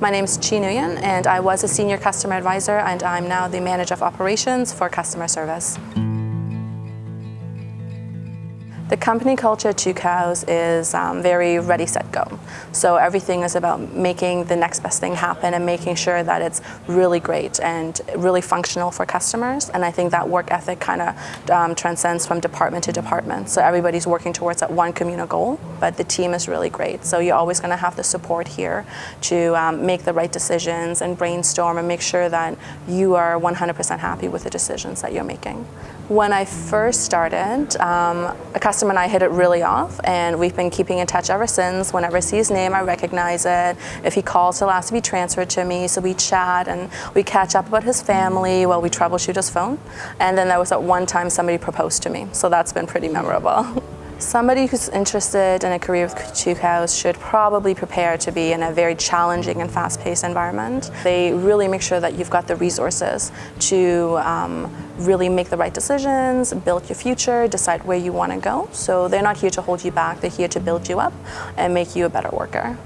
My name is Chi Nguyen and I was a senior customer advisor and I'm now the manager of operations for customer service. The company culture at Tucows is um, very ready, set, go. So everything is about making the next best thing happen and making sure that it's really great and really functional for customers. And I think that work ethic kind of um, transcends from department to department. So everybody's working towards that one communal goal, but the team is really great. So you're always going to have the support here to um, make the right decisions and brainstorm and make sure that you are 100% happy with the decisions that you're making. When I first started, um, a customer and I hit it really off and we've been keeping in touch ever since. Whenever I see his name, I recognize it. If he calls, he'll ask to be transferred to me, so we chat and we catch up about his family while we troubleshoot his phone. And then there was at one time somebody proposed to me, so that's been pretty memorable. Somebody who's interested in a career with Tucows should probably prepare to be in a very challenging and fast-paced environment. They really make sure that you've got the resources to um, really make the right decisions, build your future, decide where you want to go. So they're not here to hold you back, they're here to build you up and make you a better worker.